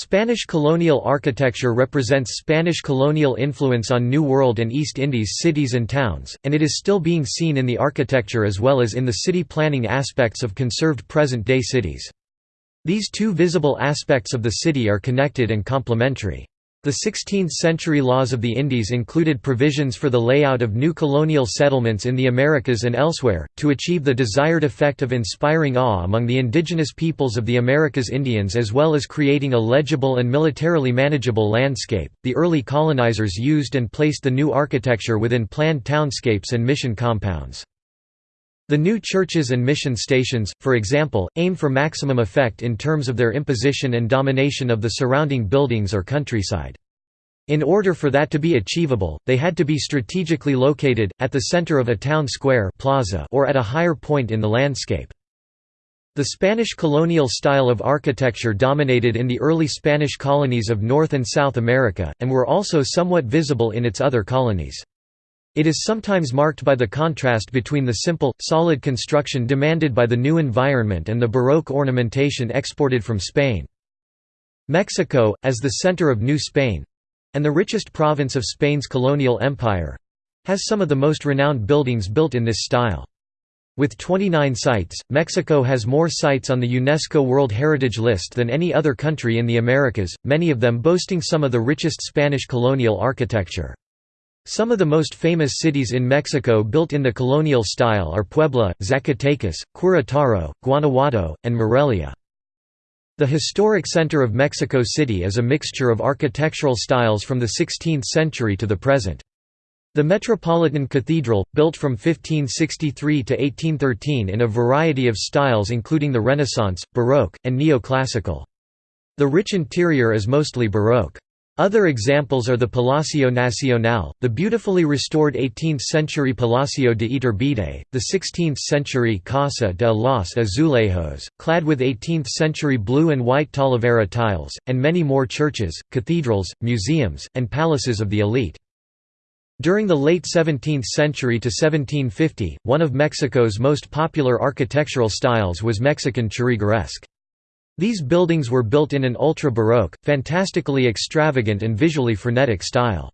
Spanish colonial architecture represents Spanish colonial influence on New World and East Indies cities and towns, and it is still being seen in the architecture as well as in the city planning aspects of conserved present-day cities. These two visible aspects of the city are connected and complementary. The 16th-century laws of the Indies included provisions for the layout of new colonial settlements in the Americas and elsewhere, to achieve the desired effect of inspiring awe among the indigenous peoples of the Americas Indians as well as creating a legible and militarily manageable landscape. The early colonizers used and placed the new architecture within planned townscapes and mission compounds. The new churches and mission stations, for example, aim for maximum effect in terms of their imposition and domination of the surrounding buildings or countryside. In order for that to be achievable, they had to be strategically located, at the center of a town square plaza or at a higher point in the landscape. The Spanish colonial style of architecture dominated in the early Spanish colonies of North and South America, and were also somewhat visible in its other colonies. It is sometimes marked by the contrast between the simple, solid construction demanded by the new environment and the Baroque ornamentation exported from Spain. Mexico, as the center of New Spain—and the richest province of Spain's colonial empire—has some of the most renowned buildings built in this style. With 29 sites, Mexico has more sites on the UNESCO World Heritage List than any other country in the Americas, many of them boasting some of the richest Spanish colonial architecture. Some of the most famous cities in Mexico built in the colonial style are Puebla, Zacatecas, Querétaro, Guanajuato, and Morelia. The historic center of Mexico City is a mixture of architectural styles from the 16th century to the present. The Metropolitan Cathedral, built from 1563 to 1813 in a variety of styles including the Renaissance, Baroque, and Neoclassical. The rich interior is mostly Baroque. Other examples are the Palacio Nacional, the beautifully restored 18th-century Palacio de Iturbide, the 16th-century Casa de los Azulejos, clad with 18th-century blue and white Talavera tiles, and many more churches, cathedrals, museums, and palaces of the elite. During the late 17th century to 1750, one of Mexico's most popular architectural styles was Mexican Churrigueresque. These buildings were built in an ultra-Baroque, fantastically extravagant and visually frenetic style.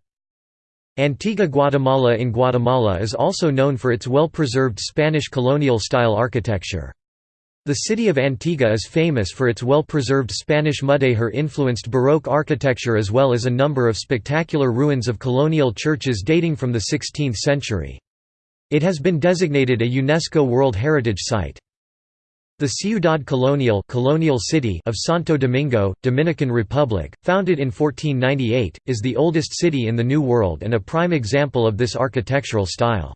Antigua Guatemala in Guatemala is also known for its well-preserved Spanish colonial-style architecture. The city of Antigua is famous for its well-preserved Spanish mudéjar-influenced Baroque architecture as well as a number of spectacular ruins of colonial churches dating from the 16th century. It has been designated a UNESCO World Heritage Site. The Ciudad Colonial, colonial city of Santo Domingo, Dominican Republic, founded in 1498, is the oldest city in the New World and a prime example of this architectural style.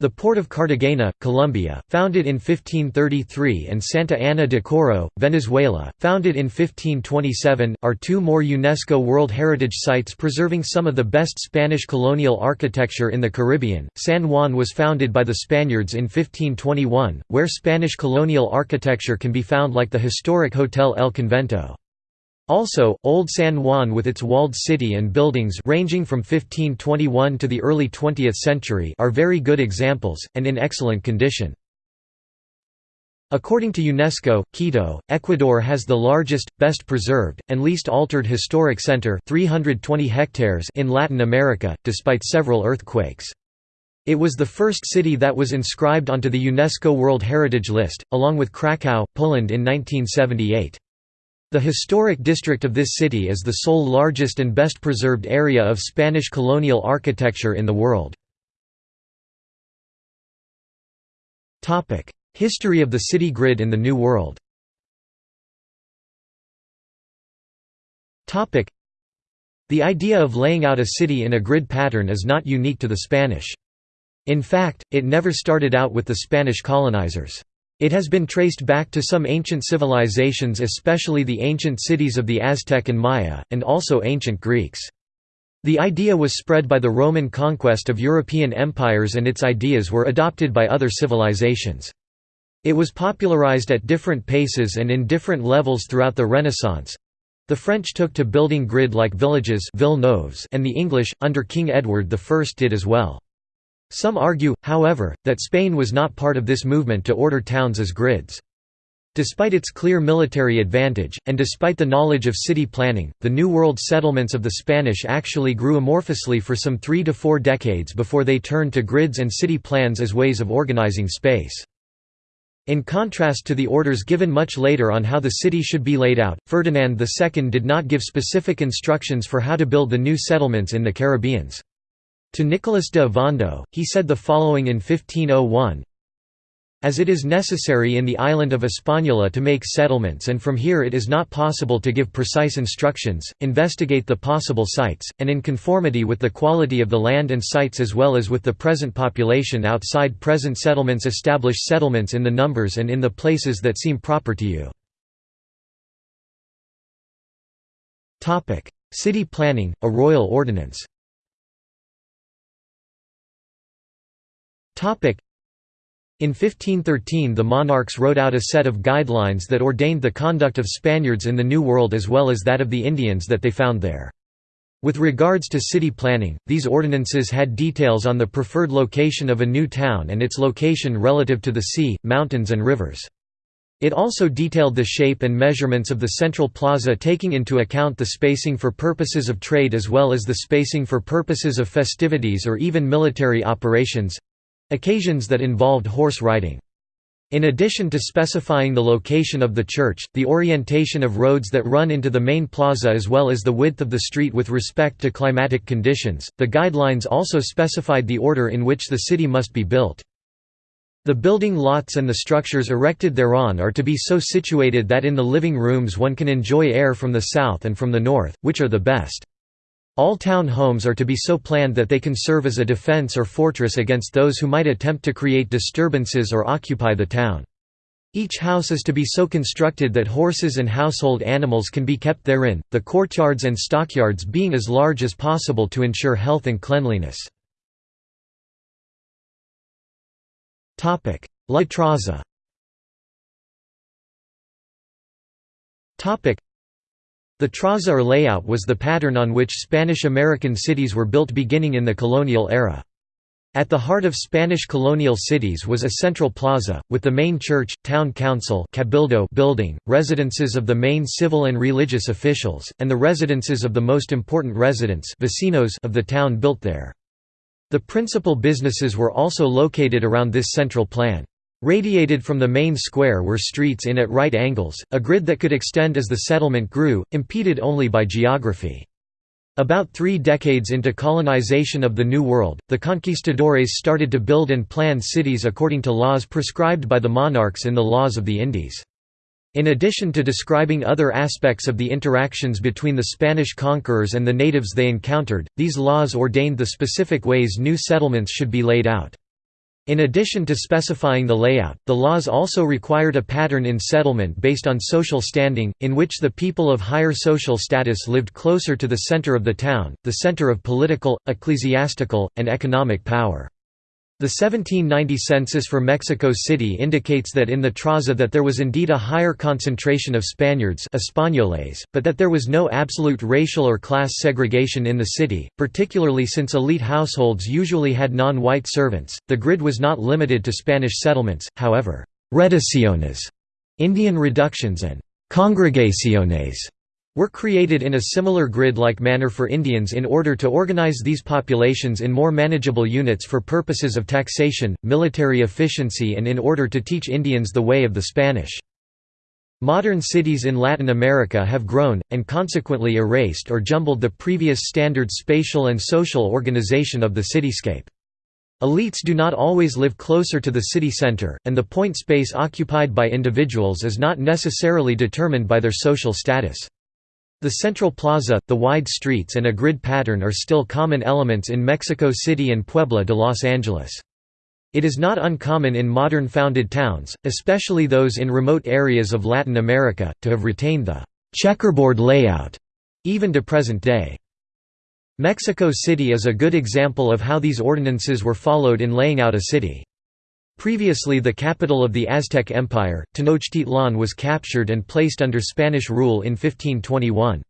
The port of Cartagena, Colombia, founded in 1533 and Santa Ana de Coro, Venezuela, founded in 1527, are two more UNESCO World Heritage Sites preserving some of the best Spanish colonial architecture in the Caribbean. San Juan was founded by the Spaniards in 1521, where Spanish colonial architecture can be found like the historic Hotel El Convento. Also, Old San Juan with its walled city and buildings ranging from 1521 to the early 20th century are very good examples, and in excellent condition. According to UNESCO, Quito, Ecuador has the largest, best preserved, and least altered historic center 320 hectares in Latin America, despite several earthquakes. It was the first city that was inscribed onto the UNESCO World Heritage List, along with Krakow, Poland in 1978. The historic district of this city is the sole largest and best preserved area of Spanish colonial architecture in the world. History of the city grid in the New World The idea of laying out a city in a grid pattern is not unique to the Spanish. In fact, it never started out with the Spanish colonizers. It has been traced back to some ancient civilizations especially the ancient cities of the Aztec and Maya, and also ancient Greeks. The idea was spread by the Roman conquest of European empires and its ideas were adopted by other civilizations. It was popularized at different paces and in different levels throughout the Renaissance. The French took to building grid-like villages and the English, under King Edward I did as well. Some argue, however, that Spain was not part of this movement to order towns as grids. Despite its clear military advantage, and despite the knowledge of city planning, the New World settlements of the Spanish actually grew amorphously for some three to four decades before they turned to grids and city plans as ways of organizing space. In contrast to the orders given much later on how the city should be laid out, Ferdinand II did not give specific instructions for how to build the new settlements in the Caribbeans. To Nicolas de Ovando, he said the following in 1501, as it is necessary in the island of Hispaniola to make settlements and from here it is not possible to give precise instructions, investigate the possible sites, and in conformity with the quality of the land and sites as well as with the present population outside present settlements establish settlements in the numbers and in the places that seem proper to you. City planning, a royal ordinance in 1513 the monarchs wrote out a set of guidelines that ordained the conduct of Spaniards in the New World as well as that of the Indians that they found there. With regards to city planning, these ordinances had details on the preferred location of a new town and its location relative to the sea, mountains and rivers. It also detailed the shape and measurements of the central plaza taking into account the spacing for purposes of trade as well as the spacing for purposes of festivities or even military operations, Occasions that involved horse riding. In addition to specifying the location of the church, the orientation of roads that run into the main plaza as well as the width of the street with respect to climatic conditions, the guidelines also specified the order in which the city must be built. The building lots and the structures erected thereon are to be so situated that in the living rooms one can enjoy air from the south and from the north, which are the best. All town homes are to be so planned that they can serve as a defense or fortress against those who might attempt to create disturbances or occupy the town. Each house is to be so constructed that horses and household animals can be kept therein, the courtyards and stockyards being as large as possible to ensure health and cleanliness. La Traza the traza or layout was the pattern on which Spanish-American cities were built beginning in the colonial era. At the heart of Spanish colonial cities was a central plaza, with the main church, town council cabildo building, residences of the main civil and religious officials, and the residences of the most important residents vecinos of the town built there. The principal businesses were also located around this central plan. Radiated from the main square were streets in at right angles, a grid that could extend as the settlement grew, impeded only by geography. About three decades into colonization of the New World, the conquistadores started to build and plan cities according to laws prescribed by the monarchs in the laws of the Indies. In addition to describing other aspects of the interactions between the Spanish conquerors and the natives they encountered, these laws ordained the specific ways new settlements should be laid out. In addition to specifying the layout, the laws also required a pattern in settlement based on social standing, in which the people of higher social status lived closer to the center of the town, the center of political, ecclesiastical, and economic power. The 1790 census for Mexico City indicates that in the Traza that there was indeed a higher concentration of Spaniards Españoles, but that there was no absolute racial or class segregation in the city, particularly since elite households usually had non-white servants. The grid was not limited to Spanish settlements, however, reducciones, Indian reductions and congregaciones were created in a similar grid-like manner for Indians in order to organize these populations in more manageable units for purposes of taxation, military efficiency and in order to teach Indians the way of the Spanish. Modern cities in Latin America have grown, and consequently erased or jumbled the previous standard spatial and social organization of the cityscape. Elites do not always live closer to the city center, and the point space occupied by individuals is not necessarily determined by their social status. The central plaza, the wide streets and a grid pattern are still common elements in Mexico City and Puebla de Los Angeles. It is not uncommon in modern founded towns, especially those in remote areas of Latin America, to have retained the checkerboard layout, even to present day. Mexico City is a good example of how these ordinances were followed in laying out a city. Previously the capital of the Aztec Empire, Tenochtitlan was captured and placed under Spanish rule in 1521.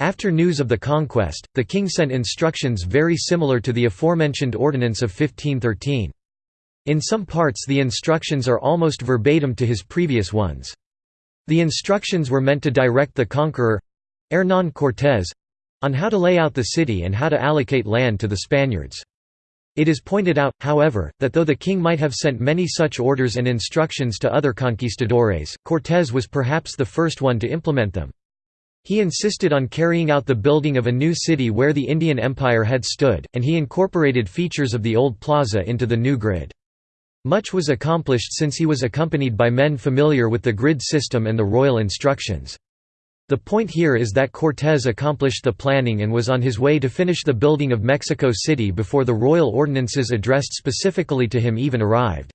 After news of the conquest, the king sent instructions very similar to the aforementioned Ordinance of 1513. In some parts the instructions are almost verbatim to his previous ones. The instructions were meant to direct the conqueror—Hernán Cortés—on how to lay out the city and how to allocate land to the Spaniards. It is pointed out, however, that though the king might have sent many such orders and instructions to other conquistadores, Cortés was perhaps the first one to implement them. He insisted on carrying out the building of a new city where the Indian Empire had stood, and he incorporated features of the old plaza into the new grid. Much was accomplished since he was accompanied by men familiar with the grid system and the royal instructions. The point here is that Cortés accomplished the planning and was on his way to finish the building of Mexico City before the royal ordinances addressed specifically to him even arrived.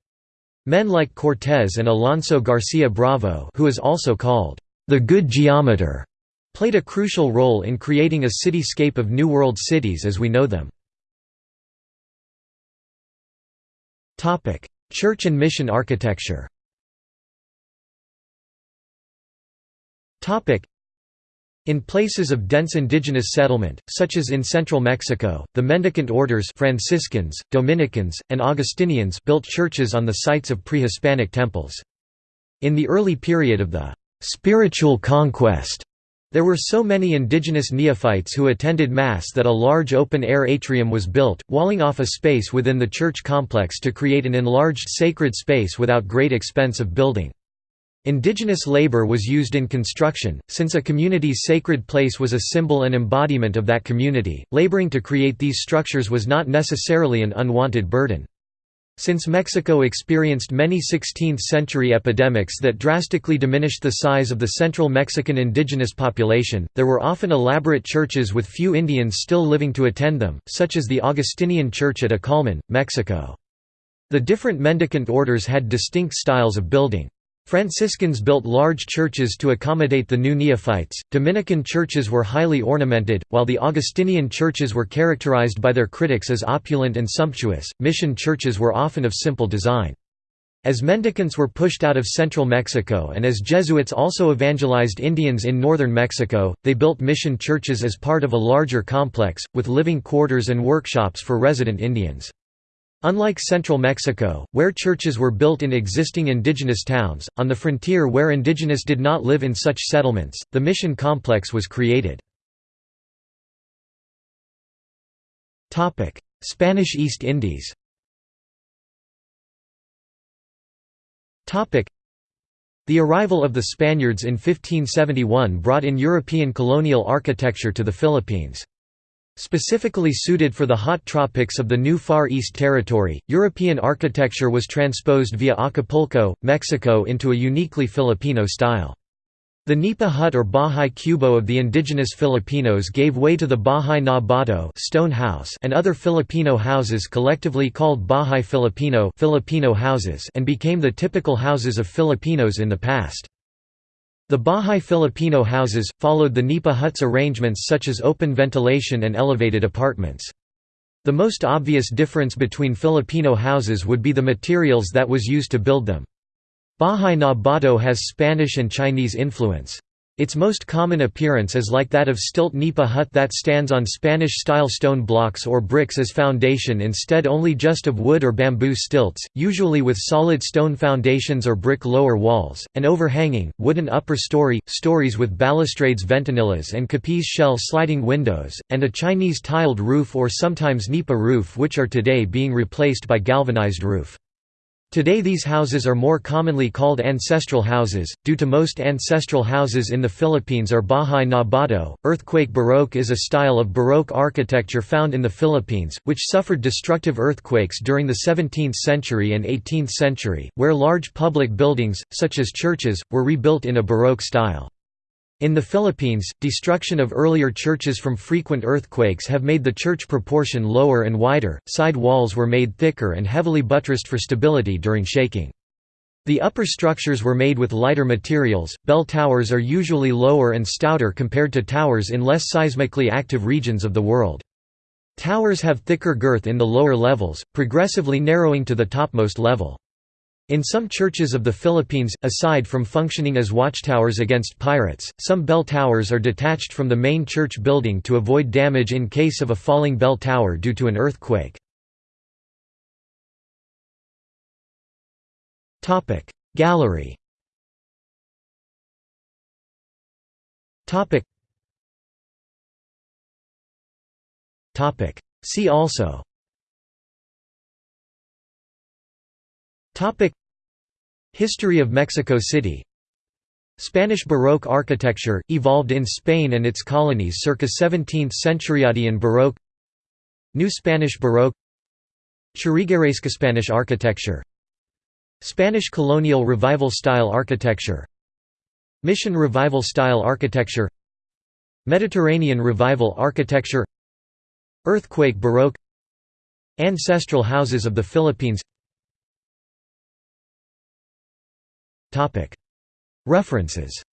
Men like Cortés and Alonso García Bravo who is also called the Good Geometer played a crucial role in creating a cityscape of New World cities as we know them. Church and mission architecture in places of dense indigenous settlement, such as in central Mexico, the mendicant orders Franciscans, Dominicans, and Augustinians built churches on the sites of pre-Hispanic temples. In the early period of the «spiritual conquest», there were so many indigenous neophytes who attended Mass that a large open-air atrium was built, walling off a space within the church complex to create an enlarged sacred space without great expense of building. Indigenous labor was used in construction, since a community's sacred place was a symbol and embodiment of that community, laboring to create these structures was not necessarily an unwanted burden. Since Mexico experienced many 16th-century epidemics that drastically diminished the size of the central Mexican indigenous population, there were often elaborate churches with few Indians still living to attend them, such as the Augustinian Church at Acolman, Mexico. The different mendicant orders had distinct styles of building. Franciscans built large churches to accommodate the new neophytes, Dominican churches were highly ornamented, while the Augustinian churches were characterized by their critics as opulent and sumptuous, mission churches were often of simple design. As mendicants were pushed out of central Mexico and as Jesuits also evangelized Indians in northern Mexico, they built mission churches as part of a larger complex, with living quarters and workshops for resident Indians. Unlike central Mexico, where churches were built in existing indigenous towns, on the frontier where indigenous did not live in such settlements, the mission complex was created. Spanish East Indies The arrival of the Spaniards in 1571 brought in European colonial architecture to the Philippines. Specifically suited for the hot tropics of the new Far East Territory, European architecture was transposed via Acapulco, Mexico into a uniquely Filipino style. The nipa hut or bahay kubo of the indigenous Filipinos gave way to the bahay na bato stone house and other Filipino houses collectively called bahay Filipino, Filipino houses and became the typical houses of Filipinos in the past. The Bahay Filipino houses, followed the Nipa huts arrangements such as open ventilation and elevated apartments. The most obvious difference between Filipino houses would be the materials that was used to build them. Bahay na Bato has Spanish and Chinese influence. Its most common appearance is like that of stilt nipa hut that stands on Spanish-style stone blocks or bricks as foundation instead only just of wood or bamboo stilts, usually with solid stone foundations or brick lower walls, and overhanging, wooden upper story, stories with balustrades ventanillas and capiz shell sliding windows, and a Chinese tiled roof or sometimes nipa roof which are today being replaced by galvanized roof. Today these houses are more commonly called ancestral houses, due to most ancestral houses in the Philippines are Bahay na Bato. Earthquake Baroque is a style of Baroque architecture found in the Philippines, which suffered destructive earthquakes during the 17th century and 18th century, where large public buildings, such as churches, were rebuilt in a Baroque style. In the Philippines, destruction of earlier churches from frequent earthquakes have made the church proportion lower and wider, side walls were made thicker and heavily buttressed for stability during shaking. The upper structures were made with lighter materials. Bell towers are usually lower and stouter compared to towers in less seismically active regions of the world. Towers have thicker girth in the lower levels, progressively narrowing to the topmost level. In some churches of the Philippines, aside from functioning as watchtowers against pirates, some bell towers are detached from the main church building to avoid damage in case of a falling bell tower due to an earthquake. Gallery See also History of Mexico City. Spanish Baroque architecture, evolved in Spain and its colonies circa 17th century. Andean Baroque. New Spanish Baroque. Churrigueresca Spanish architecture. Spanish colonial revival style architecture. Mission revival style architecture. Mediterranean revival architecture. Earthquake Baroque. Ancestral houses of the Philippines References